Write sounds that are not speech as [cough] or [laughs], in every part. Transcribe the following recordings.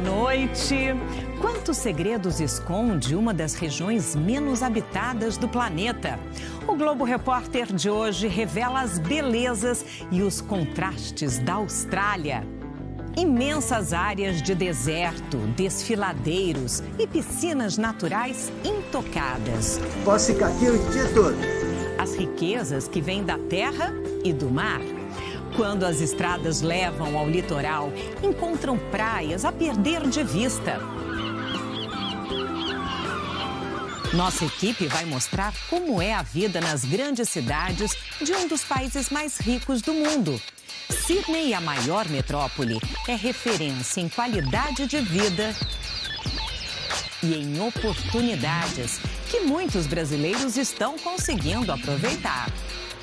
noite. Quantos segredos esconde uma das regiões menos habitadas do planeta? O Globo Repórter de hoje revela as belezas e os contrastes da Austrália. Imensas áreas de deserto, desfiladeiros e piscinas naturais intocadas. Posso ficar aqui o dia todo. As riquezas que vêm da terra e do mar. Quando as estradas levam ao litoral, encontram praias a perder de vista. Nossa equipe vai mostrar como é a vida nas grandes cidades de um dos países mais ricos do mundo. Sydney, a maior metrópole, é referência em qualidade de vida e em oportunidades que muitos brasileiros estão conseguindo aproveitar.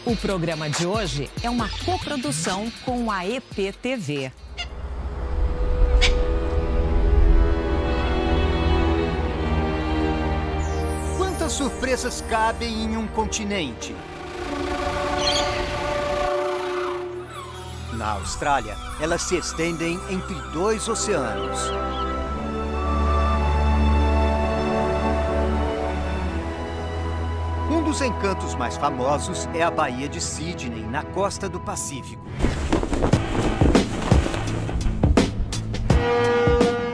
O programa de hoje é uma coprodução com a EPTV. Quantas surpresas cabem em um continente? Na Austrália, elas se estendem entre dois oceanos. Dos encantos mais famosos é a Baía de Sydney, na costa do Pacífico.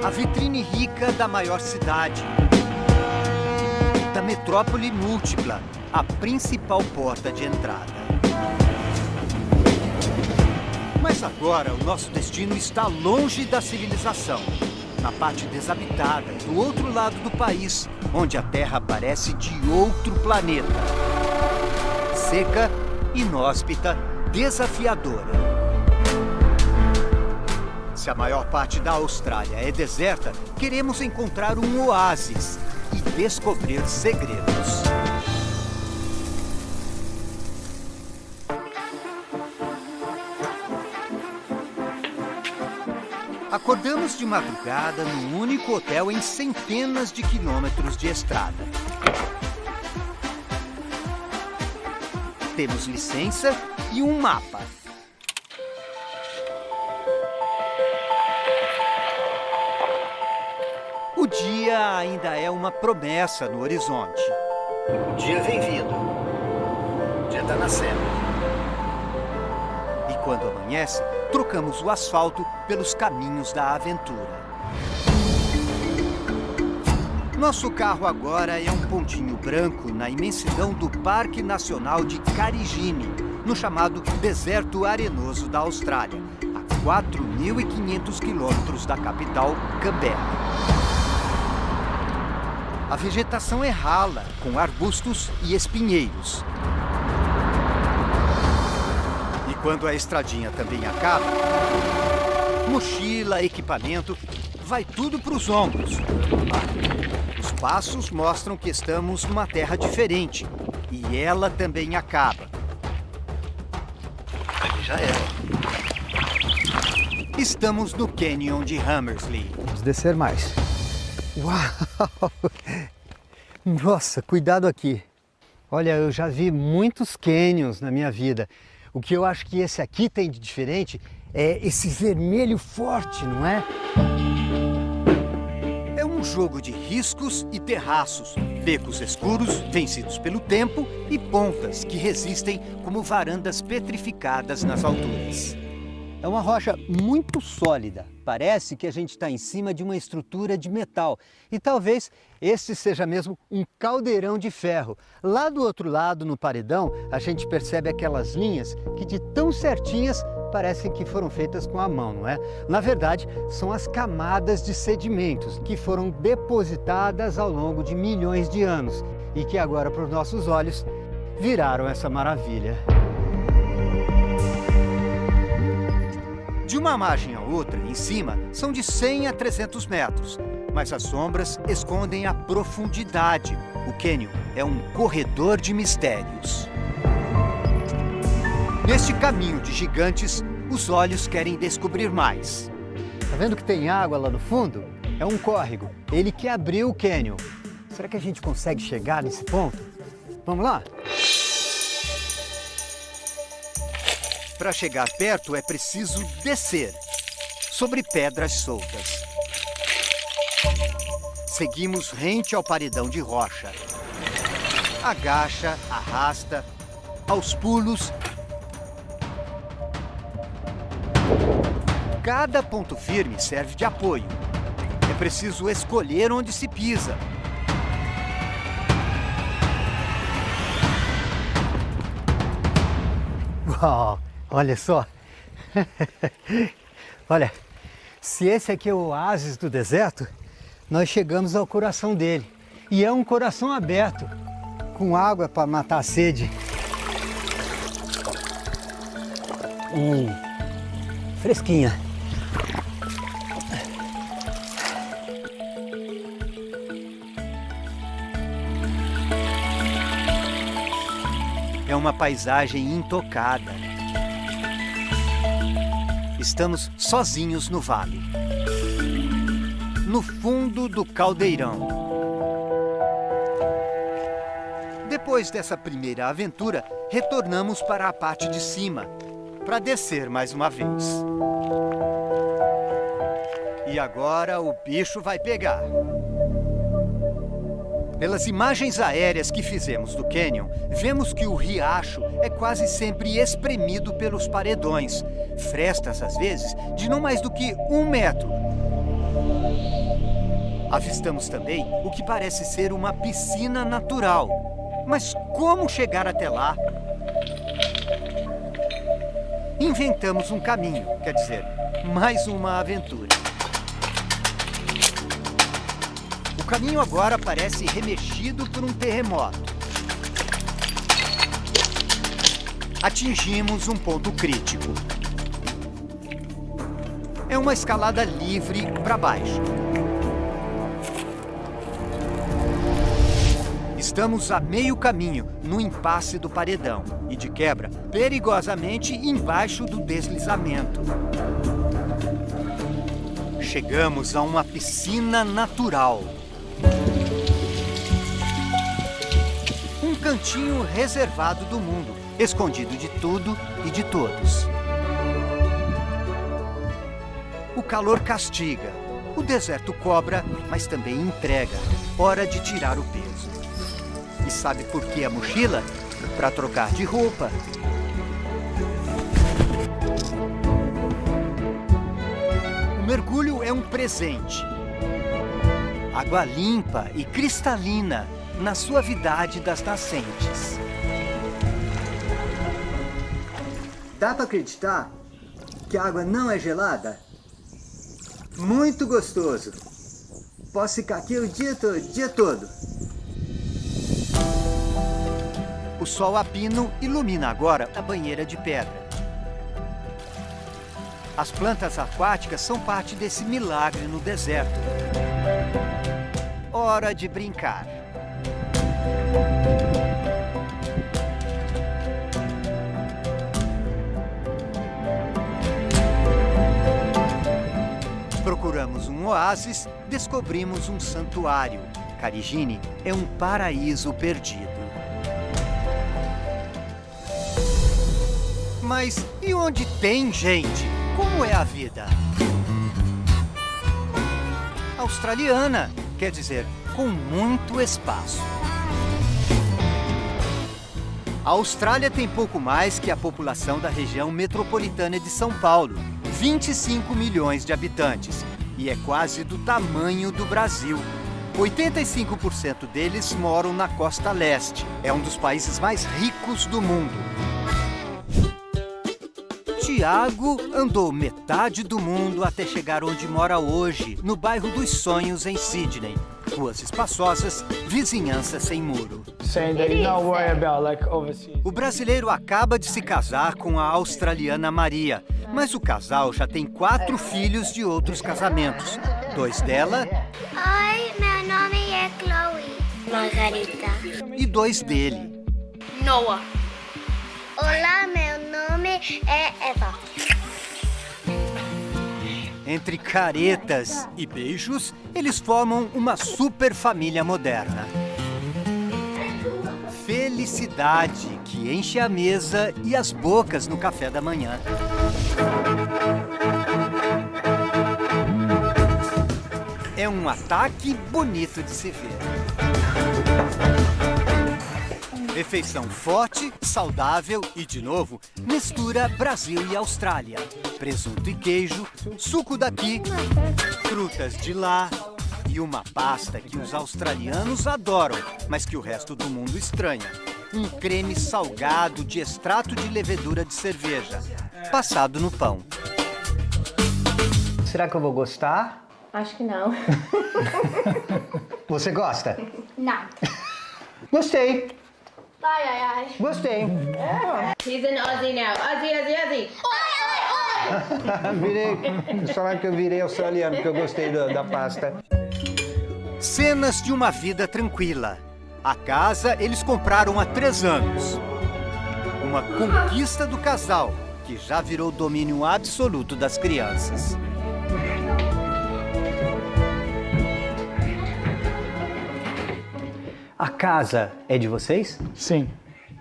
A vitrine rica da maior cidade. Da metrópole múltipla, a principal porta de entrada. Mas agora o nosso destino está longe da civilização. Na parte desabitada, do outro lado do país, onde a Terra parece de outro planeta. Seca, inóspita, desafiadora. Se a maior parte da Austrália é deserta, queremos encontrar um oásis e descobrir segredos. Acordamos de madrugada num único hotel em centenas de quilômetros de estrada. Temos licença e um mapa. O dia ainda é uma promessa no horizonte. O dia vem vindo. O dia tá nascendo. E quando amanhece, trocamos o asfalto pelos caminhos da aventura. Nosso carro agora é um pontinho branco na imensidão do Parque Nacional de Carigine, no chamado Deserto Arenoso da Austrália, a 4.500 quilômetros da capital, Canberra. A vegetação é rala, com arbustos e espinheiros. Quando a estradinha também acaba, mochila, equipamento, vai tudo para os ombros. Os passos mostram que estamos numa terra diferente. E ela também acaba. Ali já era. Estamos no Canyon de Hammersley. Vamos descer mais. Uau! [laughs] Nossa, cuidado aqui. Olha, eu já vi muitos canyons na minha vida. O que eu acho que esse aqui tem de diferente é esse vermelho forte, não é? É um jogo de riscos e terraços, becos escuros vencidos pelo tempo e pontas que resistem como varandas petrificadas nas alturas. É uma rocha muito sólida. Parece que a gente está em cima de uma estrutura de metal. E talvez este seja mesmo um caldeirão de ferro. Lá do outro lado, no paredão, a gente percebe aquelas linhas que de tão certinhas parecem que foram feitas com a mão, não é? Na verdade, são as camadas de sedimentos que foram depositadas ao longo de milhões de anos e que agora, para os nossos olhos, viraram essa maravilha. De uma margem a outra, em cima, são de 100 a 300 metros, mas as sombras escondem a profundidade. O cânion é um corredor de mistérios. Neste caminho de gigantes, os olhos querem descobrir mais. Tá vendo que tem água lá no fundo? É um córrego. Ele que abriu o cânion. Será que a gente consegue chegar nesse ponto? Vamos lá? Para chegar perto é preciso descer, sobre pedras soltas. Seguimos rente ao paredão de rocha. Agacha, arrasta, aos pulos. Cada ponto firme serve de apoio. É preciso escolher onde se pisa. Uau, olha só. [laughs] olha, se esse aqui é o oásis do deserto, nós chegamos ao coração dele. E é um coração aberto, com água para matar a sede. Hum, fresquinha. É uma paisagem intocada. Estamos sozinhos no vale. No fundo do caldeirão. Depois dessa primeira aventura, retornamos para a parte de cima, para descer mais uma vez. E agora o bicho vai pegar. Pelas imagens aéreas que fizemos do cânion, vemos que o riacho é quase sempre espremido pelos paredões. Frestas, às vezes, de não mais do que um metro. Avistamos também o que parece ser uma piscina natural. Mas como chegar até lá? Inventamos um caminho, quer dizer, mais uma aventura. O caminho agora parece remexido por um terremoto. Atingimos um ponto crítico. É uma escalada livre para baixo. Estamos a meio caminho, no impasse do paredão. E de quebra, perigosamente embaixo do deslizamento. Chegamos a uma piscina natural. Um cantinho reservado do mundo, escondido de tudo e de todos. O calor castiga, o deserto cobra, mas também entrega. Hora de tirar o peso. E sabe por que a mochila? Para trocar de roupa. O mergulho é um presente água limpa e cristalina na suavidade das nascentes. Dá para acreditar que a água não é gelada? Muito gostoso. Posso ficar aqui o dia todo, dia todo. O sol a pino ilumina agora a banheira de pedra. As plantas aquáticas são parte desse milagre no deserto hora de brincar. Procuramos um oásis, descobrimos um santuário. Carigine é um paraíso perdido. Mas e onde tem gente? Como é a vida? Australiana, quer dizer, com muito espaço. A Austrália tem pouco mais que a população da região metropolitana de São Paulo, 25 milhões de habitantes, e é quase do tamanho do Brasil. 85% deles moram na costa leste. É um dos países mais ricos do mundo. Tiago andou metade do mundo até chegar onde mora hoje, no bairro dos Sonhos, em Sydney. Ruas espaçosas, vizinhança sem muro. O brasileiro acaba de se casar com a australiana Maria, mas o casal já tem quatro filhos de outros casamentos. Dois dela... Oi, meu nome é Chloe. Margarita. E dois dele. Noah. Olá, meu nome é Eva. Entre caretas e beijos, eles formam uma super família moderna. Felicidade que enche a mesa e as bocas no café da manhã. É um ataque bonito de se ver. Refeição forte, saudável e, de novo, mistura Brasil e Austrália. Presunto e queijo, suco daqui, frutas de lá e uma pasta que os australianos adoram, mas que o resto do mundo estranha. Um creme salgado de extrato de levedura de cerveja, passado no pão. Será que eu vou gostar? Acho que não. [laughs] Você gosta? Não. Gostei, Ai, ai, ai. gostei. He's an Aussie now. Aussie, Aussie, Aussie. [laughs] virei, falar que eu virei australiano, porque eu gostei da, da pasta. Cenas de uma vida tranquila. A casa eles compraram há três anos. Uma conquista do casal, que já virou domínio absoluto das crianças. A casa é de vocês? Sim,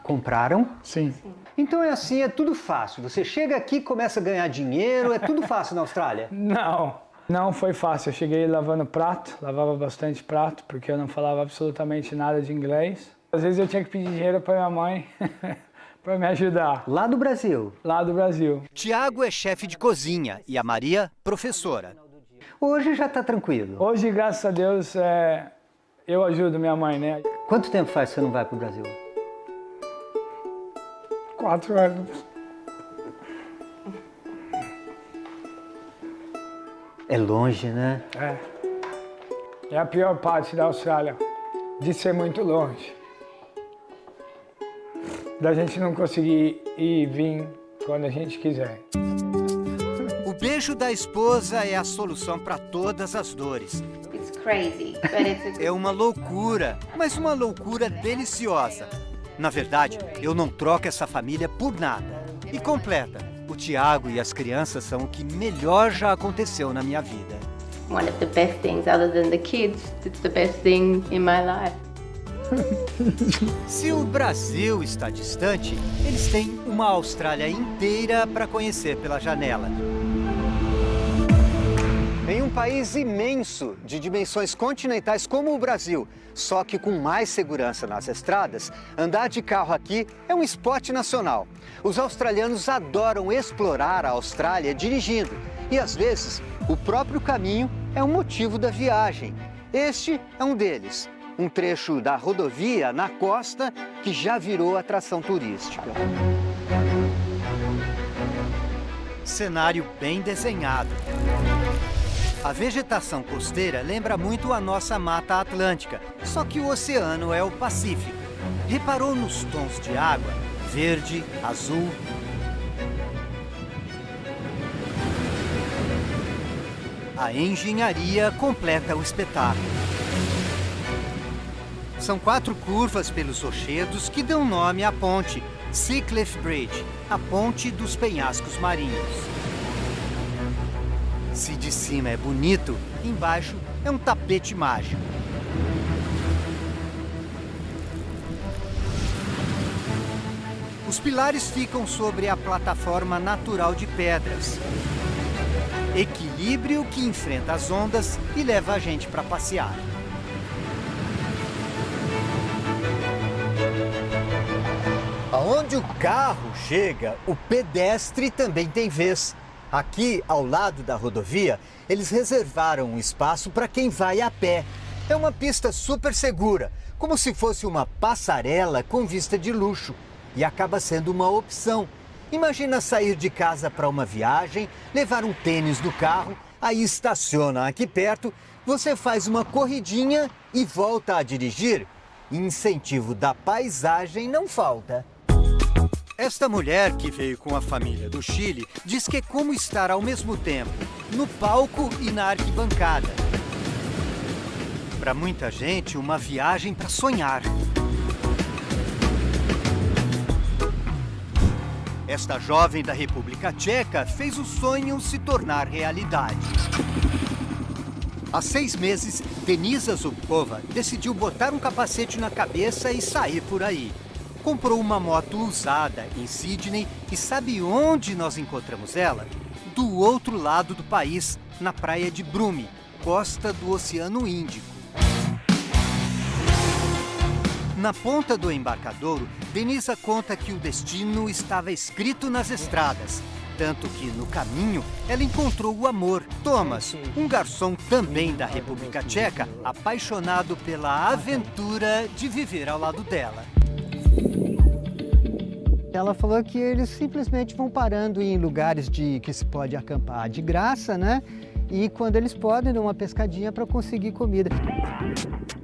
Compraram? sim. Então é assim, é tudo fácil. Você chega aqui, começa a ganhar dinheiro, é tudo fácil na Austrália. [laughs] Não, não foi fácil. Eu cheguei lavando prato, lavava bastante prato, porque eu não falava absolutamente nada de inglês. Às vezes eu tinha que pedir dinheiro para minha mãe [laughs] para me ajudar, Lá do Brasil. lá do Brasil. Tiago é chefe de cozinha e a Maria, professora. Hoje já está tranquilo. Hoje, graças a Deus, é, eu ajudo minha mãe, né? Quanto tempo faz que você não vai para o Brasil? Quatro anos. É longe, né? É. É a pior parte da Austrália, de ser muito longe. Da gente não conseguir ir e vir quando a gente quiser. O beijo da esposa é a solução para todas as dores. It's crazy, but it's a É uma loucura, mas uma loucura deliciosa. Na verdade, eu não troco essa família por nada. E completa. O Tiago e as crianças são o que melhor já aconteceu na minha vida. one of the best things other than the kids. It's the best thing in my life. [laughs] Se o Brasil está distante, eles têm uma Austrália inteira para conhecer pela janela. Em um país imenso, de dimensões continentais como o Brasil, só que com mais segurança nas estradas, andar de carro aqui é um esporte nacional. Os australianos adoram explorar a Austrália dirigindo e, às vezes, o próprio caminho é o motivo da viagem. Este é um deles, um trecho da rodovia na costa que já virou atração turística. Cenário bem desenhado. A vegetação costeira lembra muito a nossa Mata Atlântica, só que o oceano é o Pacífico. Reparou nos tons de água? Verde, azul. A engenharia completa o espetáculo. São quatro curvas pelos rochedos que dão nome à ponte, Seacliff Bridge, a ponte dos penhascos marinhos. Se de cima é bonito, embaixo é um tapete mágico. Os pilares ficam sobre a plataforma natural de pedras. Equilíbrio que enfrenta as ondas e leva a gente para passear. Aonde o carro chega, o pedestre também tem vez. Aqui, ao lado da rodovia, eles reservaram um espaço para quem vai a pé. É uma pista super segura, como se fosse uma passarela com vista de luxo. E acaba sendo uma opção. Imagina sair de casa para uma viagem, levar um tênis no carro, aí estaciona aqui perto, você faz uma corridinha e volta a dirigir. Incentivo da paisagem não falta. Esta mulher que veio com a família do Chile diz que é como estar ao mesmo tempo no palco e na arquibancada. Para muita gente, uma viagem para sonhar. Esta jovem da República Tcheca fez o sonho se tornar realidade. Há seis meses, Denisa Zubkova decidiu botar um capacete na cabeça e sair por aí. Comprou uma moto usada em Sydney e sabe onde nós encontramos ela? Do outro lado do país, na praia de Brume, costa do Oceano Índico. Na ponta do embarcadouro, Denisa conta que o destino estava escrito nas estradas. Tanto que, no caminho, ela encontrou o amor, Thomas, um garçom também da República Tcheca, apaixonado pela aventura de viver ao lado dela. Ela falou que eles simplesmente vão parando em lugares de que se pode acampar de graça, né? E quando eles podem, dão uma pescadinha para conseguir comida.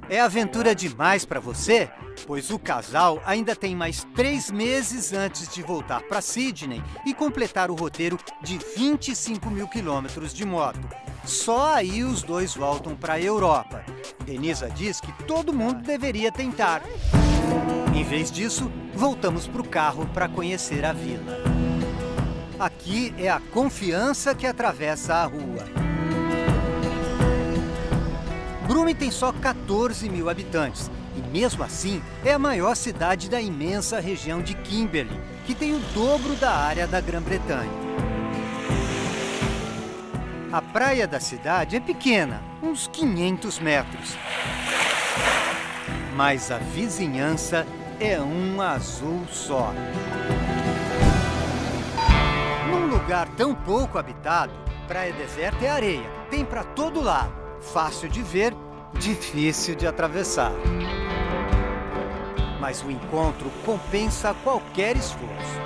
É aventura demais para você? Pois o casal ainda tem mais três meses antes de voltar para Sydney e completar o roteiro de 25 mil quilômetros de moto. Só aí os dois voltam para a Europa. Denisa diz que todo mundo deveria tentar. Em vez disso, voltamos para o carro para conhecer a vila. Aqui é a confiança que atravessa a rua. Brume tem só 14 mil habitantes e, mesmo assim, é a maior cidade da imensa região de Kimberley, que tem o dobro da área da Grã-Bretanha. A praia da cidade é pequena, uns 500 metros. Mas a vizinhança é um azul só. Num lugar tão pouco habitado, praia deserta é areia, tem para todo lado fácil de ver, difícil de atravessar. Mas o encontro compensa qualquer esforço.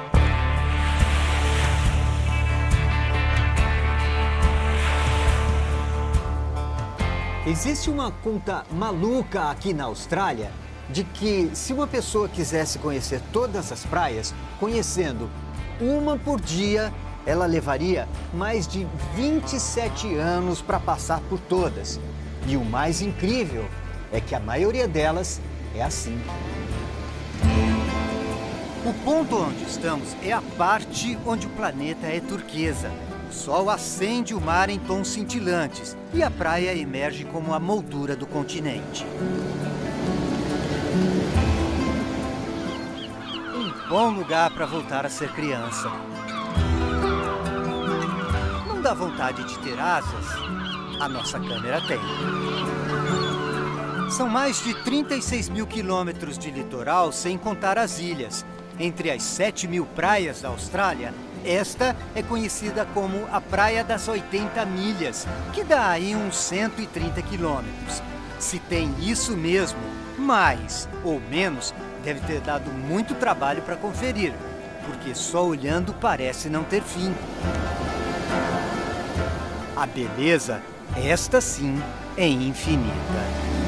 Existe uma conta maluca aqui na Austrália de que se uma pessoa quisesse conhecer todas as praias, conhecendo uma por dia, ela levaria mais de 27 anos para passar por todas. E o mais incrível é que a maioria delas é assim. O ponto onde estamos é a parte onde o planeta é turquesa. O sol acende o mar em tons cintilantes e a praia emerge como a moldura do continente. Bom lugar para voltar a ser criança dá vontade de ter asas, a nossa câmera tem. São mais de 36 mil quilômetros de litoral, sem contar as ilhas. Entre as 7 mil praias da Austrália, esta é conhecida como a Praia das 80 Milhas, que dá aí uns 130 quilômetros. Se tem isso mesmo, mais ou menos, deve ter dado muito trabalho para conferir, porque só olhando parece não ter fim. A beleza, esta sim, é infinita.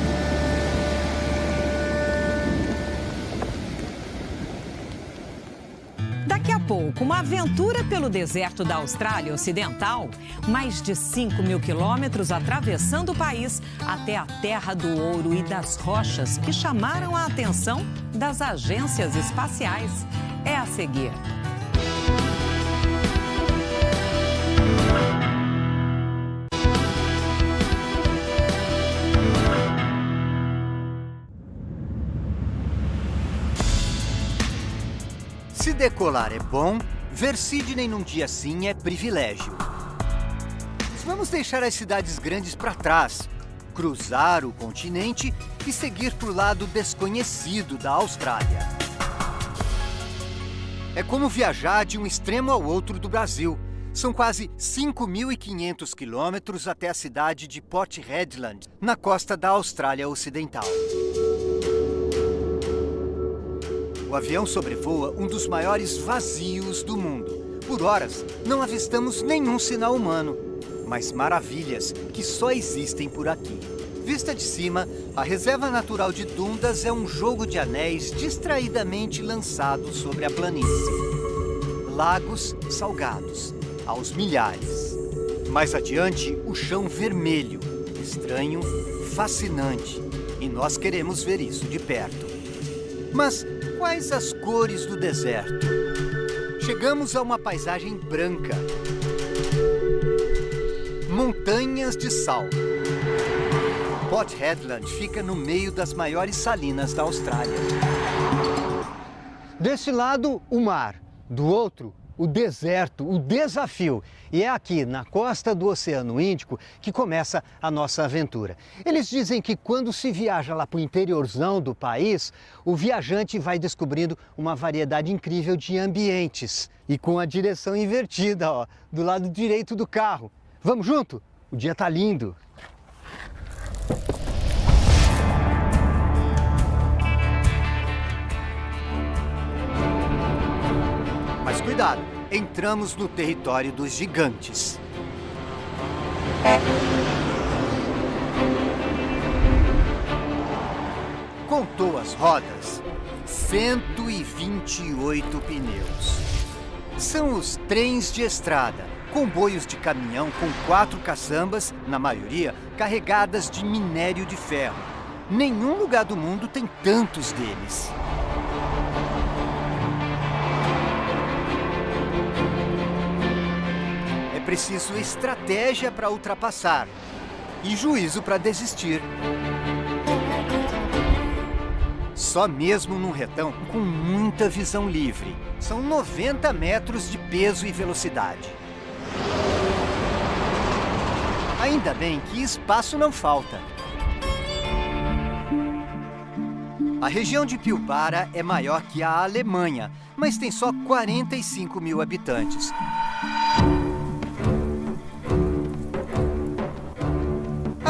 Pouco, uma aventura pelo deserto da Austrália Ocidental. Mais de 5 mil quilômetros atravessando o país até a terra do ouro e das rochas que chamaram a atenção das agências espaciais. É a seguir. Decolar é bom, ver Sydney num dia assim é privilégio. Vamos deixar as cidades grandes para trás, cruzar o continente e seguir para o lado desconhecido da Austrália. É como viajar de um extremo ao outro do Brasil. São quase 5.500 quilômetros até a cidade de Port Hedland, na costa da Austrália Ocidental. O avião sobrevoa um dos maiores vazios do mundo. Por horas, não avistamos nenhum sinal humano, mas maravilhas que só existem por aqui. Vista de cima, a Reserva Natural de Dundas é um jogo de anéis distraidamente lançado sobre a planície. Lagos salgados, aos milhares. Mais adiante, o chão vermelho, estranho, fascinante. E nós queremos ver isso de perto. Mas Quais as cores do deserto? Chegamos a uma paisagem branca. Montanhas de sal. Port Hedland fica no meio das maiores salinas da Austrália. Desse lado, o mar. Do outro, o deserto, o desafio. E é aqui, na costa do Oceano Índico, que começa a nossa aventura. Eles dizem que quando se viaja lá para o interiorzão do país, o viajante vai descobrindo uma variedade incrível de ambientes. E com a direção invertida, ó, do lado direito do carro. Vamos junto? O dia tá lindo. Cuidado, entramos no território dos gigantes. Contou as rodas, 128 pneus. São os trens de estrada, comboios de caminhão com quatro caçambas, na maioria carregadas de minério de ferro. Nenhum lugar do mundo tem tantos deles. Preciso estratégia para ultrapassar e juízo para desistir. Só mesmo num retão com muita visão livre. São 90 metros de peso e velocidade. Ainda bem que espaço não falta. A região de Pilbara é maior que a Alemanha, mas tem só 45 mil habitantes.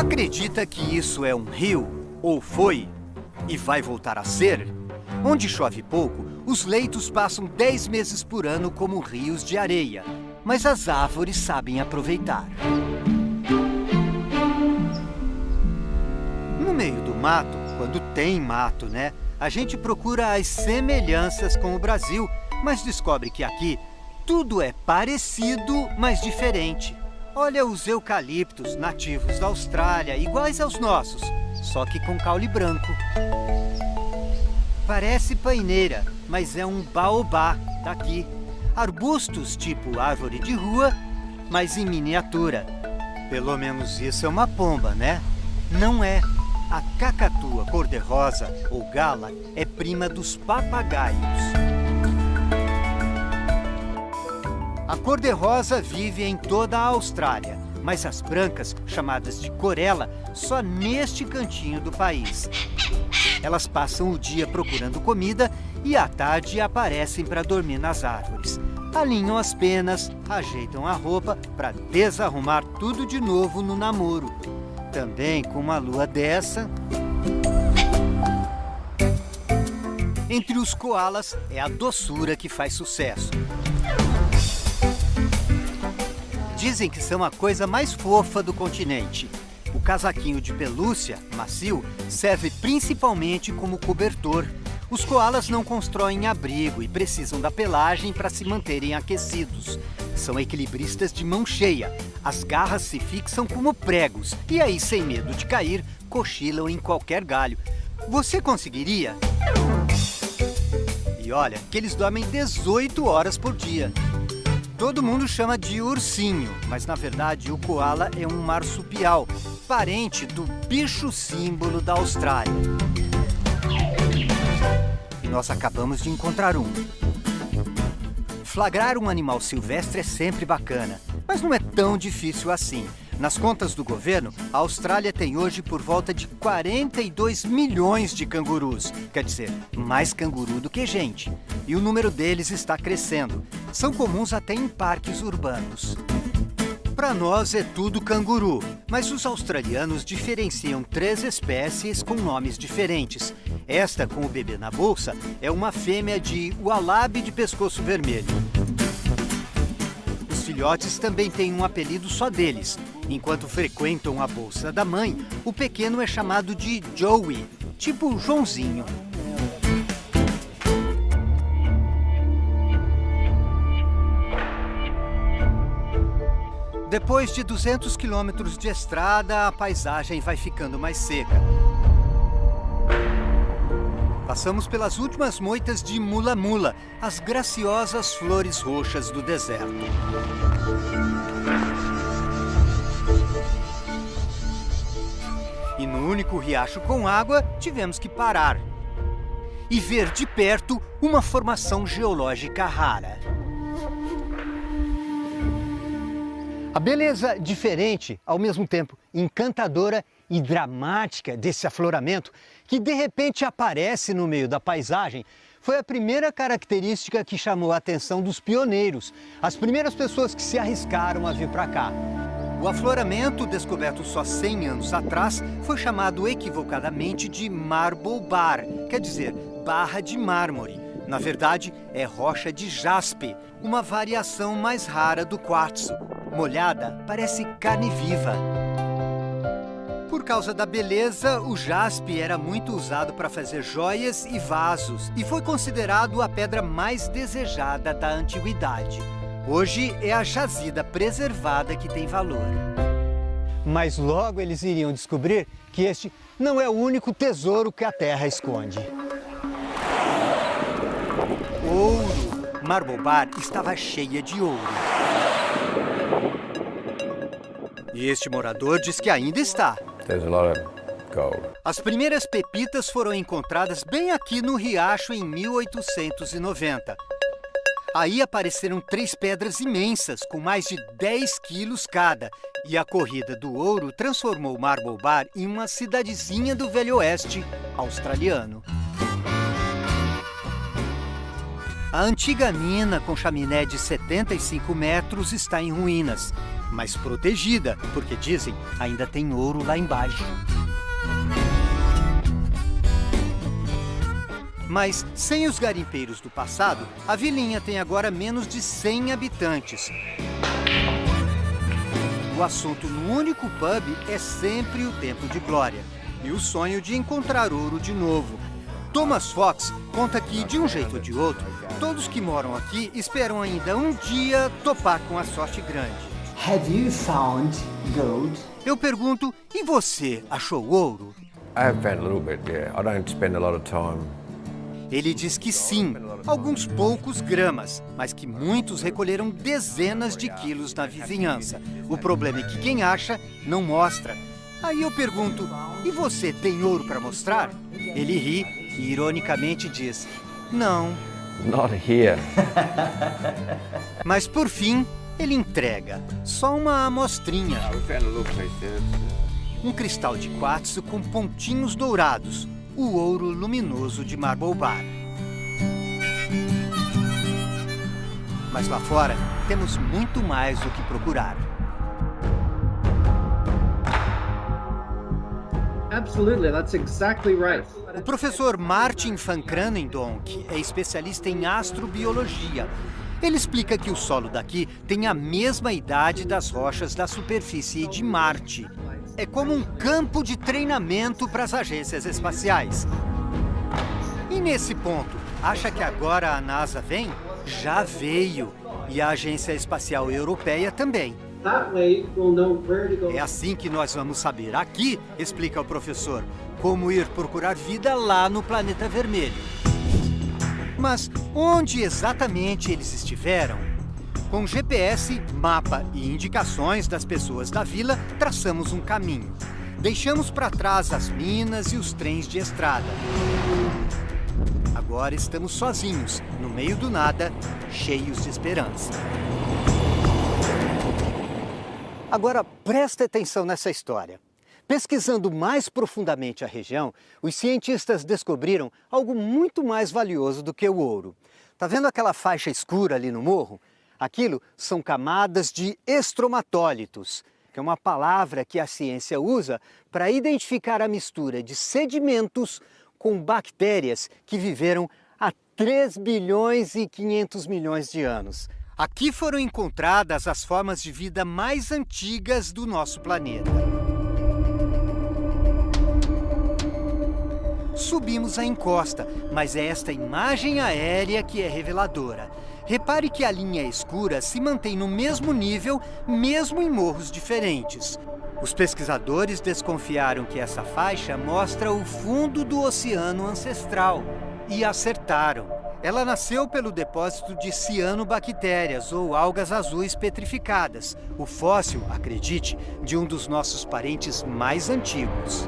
Acredita que isso é um rio? Ou foi? E vai voltar a ser? Onde chove pouco, os leitos passam 10 meses por ano como rios de areia. Mas as árvores sabem aproveitar. No meio do mato, quando tem mato, né? A gente procura as semelhanças com o Brasil, mas descobre que aqui tudo é parecido, mas diferente. Olha os eucaliptos nativos da Austrália, iguais aos nossos, só que com caule branco. Parece paineira, mas é um baobá daqui. Arbustos tipo árvore de rua, mas em miniatura. Pelo menos isso é uma pomba, né? Não é. A cacatua cor-de-rosa, ou gala, é prima dos papagaios. A cor-de-rosa vive em toda a Austrália, mas as brancas, chamadas de corela, só neste cantinho do país. Elas passam o dia procurando comida e à tarde aparecem para dormir nas árvores. Alinham as penas, ajeitam a roupa para desarrumar tudo de novo no namoro. Também com uma lua dessa... Entre os koalas é a doçura que faz sucesso. Dizem que são a coisa mais fofa do continente. O casaquinho de pelúcia, macio, serve principalmente como cobertor. Os koalas não constroem abrigo e precisam da pelagem para se manterem aquecidos. São equilibristas de mão cheia. As garras se fixam como pregos e aí, sem medo de cair, cochilam em qualquer galho. Você conseguiria? E olha, que eles dormem 18 horas por dia. Todo mundo chama de ursinho, mas na verdade o koala é um marsupial, parente do bicho símbolo da Austrália. E nós acabamos de encontrar um. Flagrar um animal silvestre é sempre bacana, mas não é tão difícil assim. Nas contas do governo, a Austrália tem hoje por volta de 42 milhões de cangurus. Quer dizer, mais canguru do que gente. E o número deles está crescendo. São comuns até em parques urbanos. Para nós é tudo canguru, mas os australianos diferenciam três espécies com nomes diferentes. Esta, com o bebê na bolsa, é uma fêmea de ualabe de pescoço vermelho. Os filhotes também têm um apelido só deles. Enquanto frequentam a bolsa da mãe, o pequeno é chamado de Joey, tipo Joãozinho. Depois de 200 quilômetros de estrada, a paisagem vai ficando mais seca. Passamos pelas últimas moitas de mula-mula, as graciosas flores roxas do deserto. E no único riacho com água, tivemos que parar. E ver de perto uma formação geológica rara. A beleza diferente, ao mesmo tempo encantadora e dramática desse afloramento, que de repente aparece no meio da paisagem, foi a primeira característica que chamou a atenção dos pioneiros, as primeiras pessoas que se arriscaram a vir para cá. O afloramento, descoberto só 100 anos atrás, foi chamado equivocadamente de Marble Bar, quer dizer, barra de mármore. Na verdade, é rocha de jaspe, uma variação mais rara do quartzo. Molhada, parece carne viva. Por causa da beleza, o jaspe era muito usado para fazer joias e vasos e foi considerado a pedra mais desejada da antiguidade. Hoje é a jazida preservada que tem valor. Mas logo eles iriam descobrir que este não é o único tesouro que a Terra esconde. Ouro! Marble Bar estava cheia de ouro. E este morador diz que ainda está. As primeiras pepitas foram encontradas bem aqui no riacho em 1890. Aí apareceram três pedras imensas, com mais de 10 quilos cada. E a corrida do ouro transformou Marble Bar em uma cidadezinha do Velho Oeste australiano. A antiga mina, com chaminé de 75 metros, está em ruínas, mas protegida, porque dizem ainda tem ouro lá embaixo. Mas, sem os garimpeiros do passado, a vilinha tem agora menos de 100 habitantes. O assunto no único pub é sempre o tempo de glória e o sonho de encontrar ouro de novo. Thomas Fox conta que, de um jeito ou de outro, todos que moram aqui esperam ainda um dia topar com a sorte grande. Have you found gold? Eu pergunto, e você achou ouro? I have found a little bit, yeah. I don't spend a lot of time ele diz que sim, alguns poucos gramas, mas que muitos recolheram dezenas de quilos na vizinhança. O problema é que quem acha não mostra. Aí eu pergunto, e você tem ouro para mostrar? Ele ri e ironicamente diz, não. Not here. [laughs] Mas por fim, ele entrega, só uma amostrinha. Um cristal de quartzo com pontinhos dourados, o ouro luminoso de Marble Bar. Mas lá fora, temos muito mais o que procurar. Absolutely, that's exactly right. O professor Martin van Kranendonk é especialista em astrobiologia. Ele explica que o solo daqui tem a mesma idade das rochas da superfície de Marte é como um campo de treinamento para as agências espaciais. E nesse ponto, acha que agora a NASA vem? Já veio. E a Agência Espacial Europeia também. É assim que nós vamos saber aqui, explica o professor, como ir procurar vida lá no planeta vermelho. Mas onde exatamente eles estiveram? Com GPS, mapa e indicações das pessoas da vila, traçamos um caminho. Deixamos para trás as minas e os trens de estrada. Agora estamos sozinhos, no meio do nada, cheios de esperança. Agora preste atenção nessa história. Pesquisando mais profundamente a região, os cientistas descobriram algo muito mais valioso do que o ouro. Tá vendo aquela faixa escura ali no morro? Aquilo são camadas de estromatólitos, que é uma palavra que a ciência usa para identificar a mistura de sedimentos com bactérias que viveram há 3 bilhões e 500 milhões de anos. Aqui foram encontradas as formas de vida mais antigas do nosso planeta. Subimos a encosta, mas é esta imagem aérea que é reveladora. Repare que a linha escura se mantém no mesmo nível, mesmo em morros diferentes. Os pesquisadores desconfiaram que essa faixa mostra o fundo do oceano ancestral. E acertaram. Ela nasceu pelo depósito de cianobactérias, ou algas azuis petrificadas. O fóssil, acredite, de um dos nossos parentes mais antigos.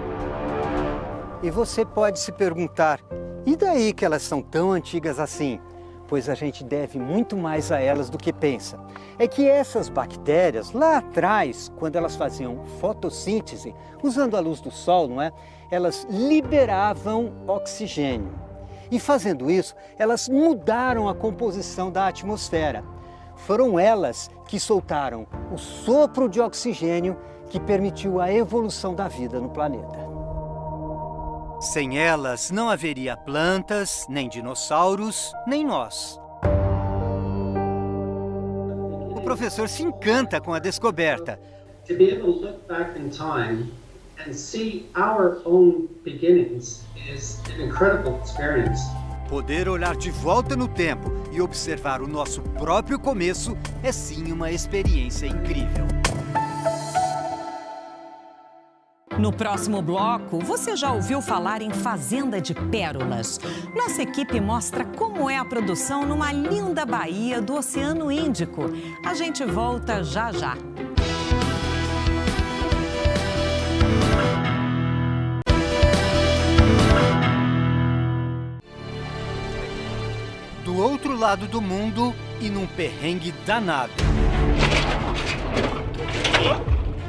E você pode se perguntar, e daí que elas são tão antigas assim? Pois a gente deve muito mais a elas do que pensa. É que essas bactérias, lá atrás, quando elas faziam fotossíntese, usando a luz do sol, não é? Elas liberavam oxigênio. E fazendo isso, elas mudaram a composição da atmosfera. Foram elas que soltaram o sopro de oxigênio que permitiu a evolução da vida no planeta. Sem elas, não haveria plantas, nem dinossauros, nem nós. O professor se encanta com a descoberta. To be able to look back in time and see our own beginnings is an incredible experience. Poder olhar de volta no tempo e observar o nosso próprio começo é sim uma experiência incrível. No próximo bloco, você já ouviu falar em Fazenda de Pérolas. Nossa equipe mostra como é a produção numa linda baía do Oceano Índico. A gente volta já já. Do outro lado do mundo e num perrengue danado.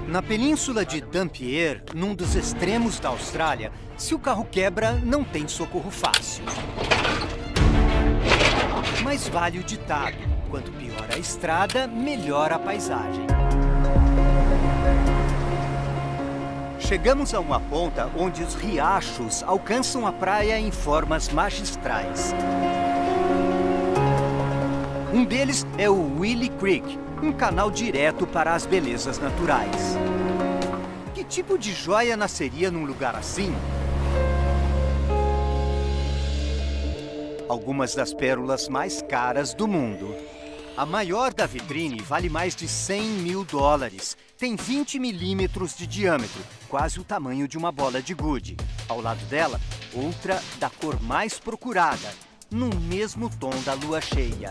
Na península de Dampier, num dos extremos da Austrália, se o carro quebra, não tem socorro fácil. Mas vale o ditado, quanto pior a estrada, melhor a paisagem. Chegamos a uma ponta onde os riachos alcançam a praia em formas magistrais. Um deles é o Willie Creek, um canal direto para as belezas naturais. Que tipo de joia nasceria num lugar assim? Algumas das pérolas mais caras do mundo. A maior da vitrine vale mais de 100 mil dólares. Tem 20 milímetros de diâmetro, quase o tamanho de uma bola de gude. Ao lado dela, outra da cor mais procurada, no mesmo tom da lua cheia.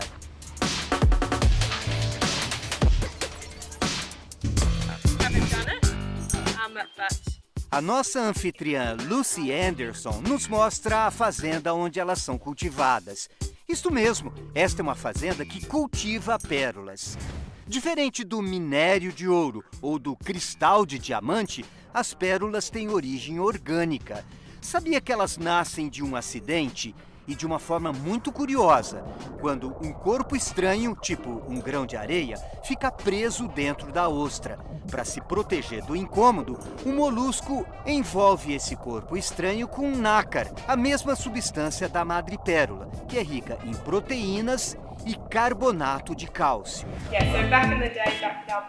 A nossa anfitriã Lucy Anderson nos mostra a fazenda onde elas são cultivadas. Isto mesmo, esta é uma fazenda que cultiva pérolas. Diferente do minério de ouro ou do cristal de diamante, as pérolas têm origem orgânica. Sabia que elas nascem de um acidente e de uma forma muito curiosa, quando um corpo estranho, tipo um grão de areia, fica preso dentro da ostra. Para se proteger do incômodo, o molusco envolve esse corpo estranho com um nácar, a mesma substância da madrepérola, que é rica em proteínas e carbonato de cálcio.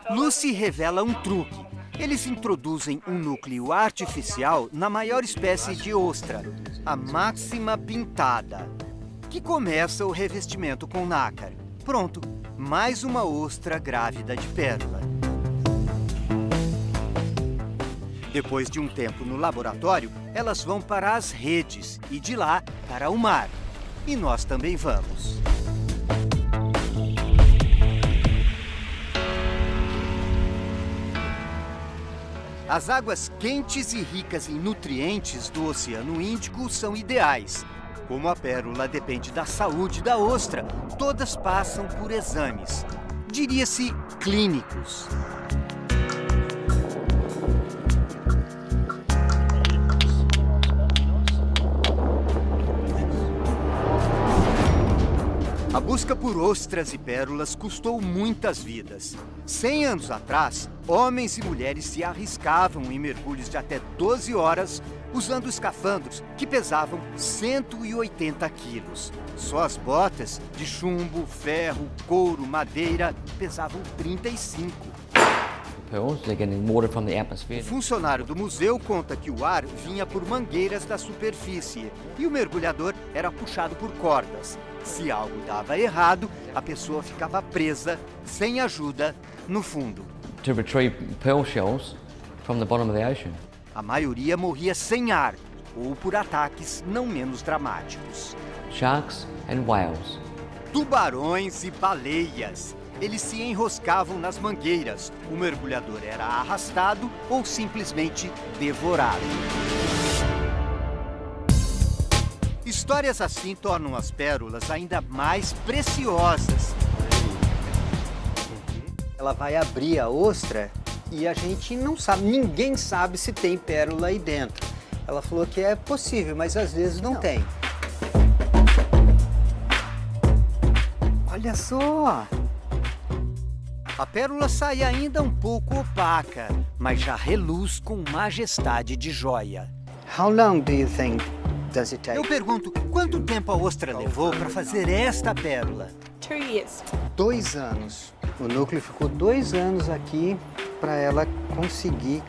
Lucy revela um truque. Eles introduzem um núcleo artificial na maior espécie de ostra, a máxima pintada, que começa o revestimento com nácar. Pronto, mais uma ostra grávida de pérola. Depois de um tempo no laboratório, elas vão para as redes e de lá para o mar. E nós também vamos. As águas quentes e ricas em nutrientes do Oceano Índico são ideais. Como a pérola depende da saúde da ostra, todas passam por exames. Diria-se clínicos. Busca por ostras e pérolas custou muitas vidas. Cem anos atrás, homens e mulheres se arriscavam em mergulhos de até 12 horas usando escafandros que pesavam 180 quilos. Só as botas de chumbo, ferro, couro, madeira pesavam 35. O funcionário do museu conta que o ar vinha por mangueiras da superfície e o mergulhador era puxado por cordas. Se algo dava errado, a pessoa ficava presa, sem ajuda, no fundo. A maioria morria sem ar ou por ataques não menos dramáticos. Sharks and whales. Tubarões e baleias. Eles se enroscavam nas mangueiras. O mergulhador era arrastado ou simplesmente devorado. Histórias assim tornam as pérolas ainda mais preciosas. Ela vai abrir a ostra e a gente não sabe, ninguém sabe se tem pérola aí dentro. Ela falou que é possível, mas às vezes não, não. tem. Olha só! A pérola sai ainda um pouco opaca, mas já reluz com majestade de joia. How long do you think does it take? Eu pergunto, quanto tempo a ostra levou para fazer esta pérola? Two years. Dois anos. O núcleo ficou dois anos aqui para ela conseguir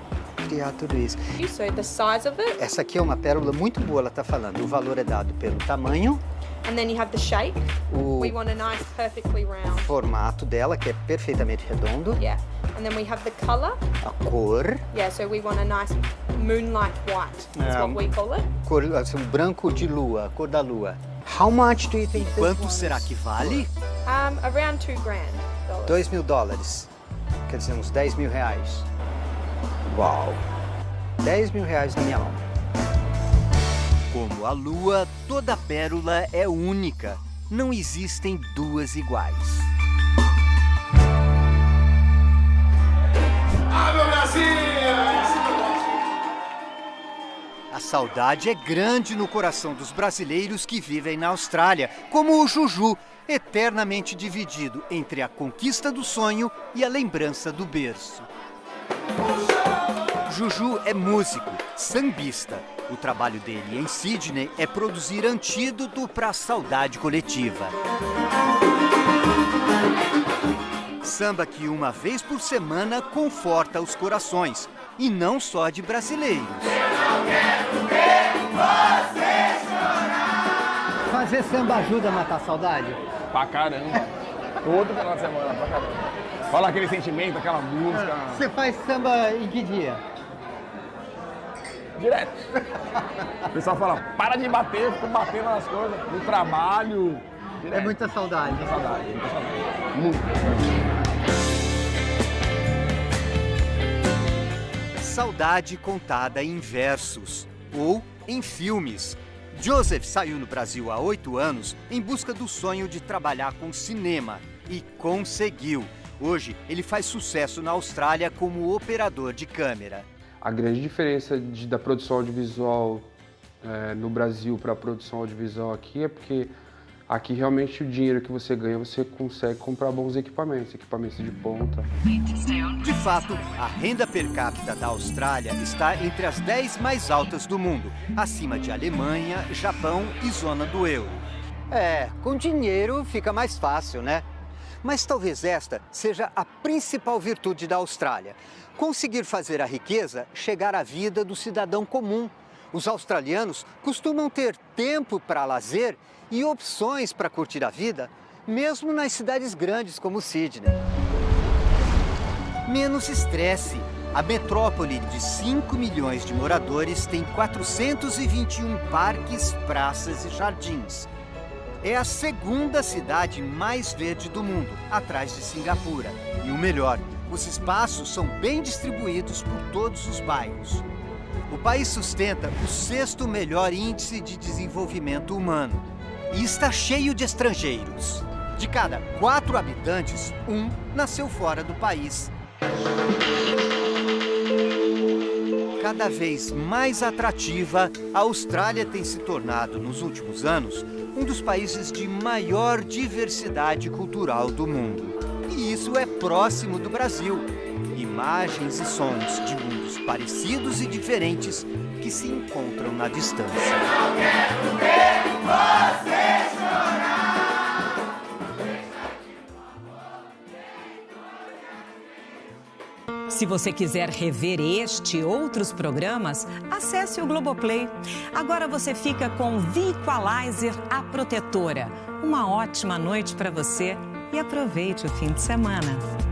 criar tudo isso. So the size of it. Essa aqui é uma pérola muito boa, ela está falando. O valor é dado pelo tamanho. And then you have the shape. O we want a nice, perfectly round. formato dela, que é perfeitamente redondo. Yeah. And then we have the color. A cor. Yeah, so we want a nice moonlight white. That's um, what we call it. Cor, assim, branco de lua, cor da lua. How much do you think e quanto será que vale? Um, around two grand. Dois mil dólares. Quer dizer, uns 10 mil reais. Uau! 10 mil reais na minha mão. Como a lua, toda pérola é única. Não existem duas iguais. Ah, meu Brasil! A saudade é grande no coração dos brasileiros que vivem na Austrália, como o Juju, eternamente dividido entre a conquista do sonho e a lembrança do berço. Juju é músico, sambista. O trabalho dele em Sydney é produzir antídoto para a saudade coletiva. Samba que uma vez por semana conforta os corações, e não só de brasileiros. Eu não quero ver você chorar. Fazer samba ajuda a matar a saudade? Pra caramba. Todo final de semana, pra caramba. Fala aquele sentimento, aquela música. Você faz samba em que dia? Direto. O pessoal fala, para de bater, fica batendo nas coisas. No trabalho. Direto. É muita saudade. Muita saudade, muita saudade. Muito. Saudade contada em versos ou em filmes. Joseph saiu no Brasil há oito anos em busca do sonho de trabalhar com cinema e conseguiu. Hoje, ele faz sucesso na Austrália como operador de câmera. A grande diferença de, da produção audiovisual é, no Brasil para a produção audiovisual aqui é porque aqui realmente o dinheiro que você ganha você consegue comprar bons equipamentos, equipamentos de ponta. De fato, a renda per capita da Austrália está entre as 10 mais altas do mundo, acima de Alemanha, Japão e zona do euro. É, com dinheiro fica mais fácil, né? Mas talvez esta seja a principal virtude da Austrália conseguir fazer a riqueza chegar à vida do cidadão comum. Os australianos costumam ter tempo para lazer e opções para curtir a vida, mesmo nas cidades grandes como Sydney. Menos estresse. A metrópole de 5 milhões de moradores tem 421 parques, praças e jardins. É a segunda cidade mais verde do mundo, atrás de Singapura. E o melhor, os espaços são bem distribuídos por todos os bairros. O país sustenta o sexto melhor índice de desenvolvimento humano e está cheio de estrangeiros. De cada quatro habitantes, um nasceu fora do país. Cada vez mais atrativa, a Austrália tem se tornado, nos últimos anos, um dos países de maior diversidade cultural do mundo. E isso é próximo do Brasil. Imagens e sons de mundos parecidos e diferentes que se encontram na distância. Eu não quero ver você Se você quiser rever este e outros programas, acesse o Globoplay. Agora você fica com V-Equalizer A Protetora. Uma ótima noite para você e aproveite o fim de semana.